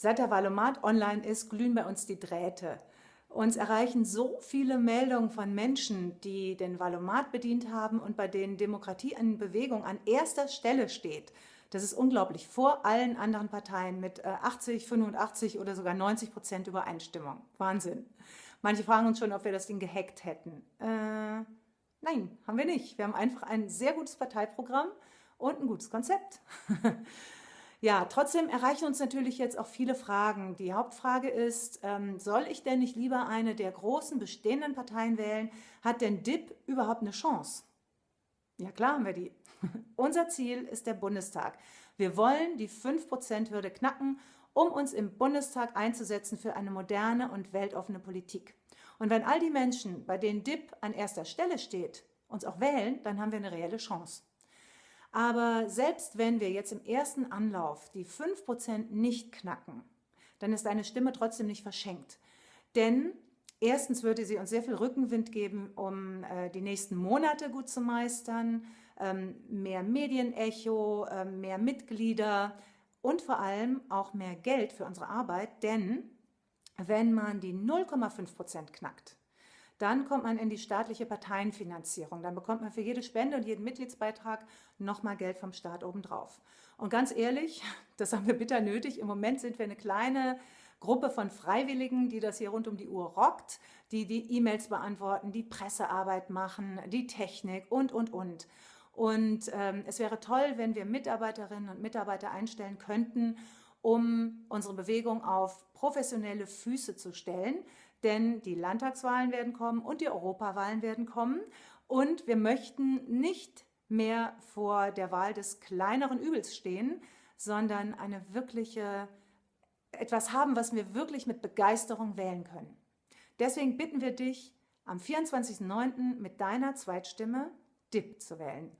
Seit der Valomat online ist, glühen bei uns die Drähte. Uns erreichen so viele Meldungen von Menschen, die den Valomat bedient haben und bei denen Demokratie in Bewegung an erster Stelle steht. Das ist unglaublich, vor allen anderen Parteien mit 80, äh, 85 oder sogar 90 Prozent Übereinstimmung. Wahnsinn. Manche fragen uns schon, ob wir das Ding gehackt hätten. Äh, nein, haben wir nicht. Wir haben einfach ein sehr gutes Parteiprogramm und ein gutes Konzept. Ja, trotzdem erreichen uns natürlich jetzt auch viele Fragen. Die Hauptfrage ist, ähm, soll ich denn nicht lieber eine der großen bestehenden Parteien wählen? Hat denn DIP überhaupt eine Chance? Ja, klar haben wir die. Unser Ziel ist der Bundestag. Wir wollen die 5%-Hürde knacken, um uns im Bundestag einzusetzen für eine moderne und weltoffene Politik. Und wenn all die Menschen, bei denen DIP an erster Stelle steht, uns auch wählen, dann haben wir eine reelle Chance. Aber selbst wenn wir jetzt im ersten Anlauf die 5% nicht knacken, dann ist eine Stimme trotzdem nicht verschenkt. Denn erstens würde sie uns sehr viel Rückenwind geben, um äh, die nächsten Monate gut zu meistern, ähm, mehr Medienecho, äh, mehr Mitglieder und vor allem auch mehr Geld für unsere Arbeit, denn wenn man die 0,5% knackt, dann kommt man in die staatliche Parteienfinanzierung. Dann bekommt man für jede Spende und jeden Mitgliedsbeitrag nochmal Geld vom Staat obendrauf. Und ganz ehrlich, das haben wir bitter nötig. Im Moment sind wir eine kleine Gruppe von Freiwilligen, die das hier rund um die Uhr rockt, die die E-Mails beantworten, die Pressearbeit machen, die Technik und, und, und. Und ähm, es wäre toll, wenn wir Mitarbeiterinnen und Mitarbeiter einstellen könnten, um unsere Bewegung auf professionelle Füße zu stellen. Denn die Landtagswahlen werden kommen und die Europawahlen werden kommen. Und wir möchten nicht mehr vor der Wahl des kleineren Übels stehen, sondern eine wirkliche, etwas haben, was wir wirklich mit Begeisterung wählen können. Deswegen bitten wir dich, am 24.09. mit deiner Zweitstimme DIP zu wählen.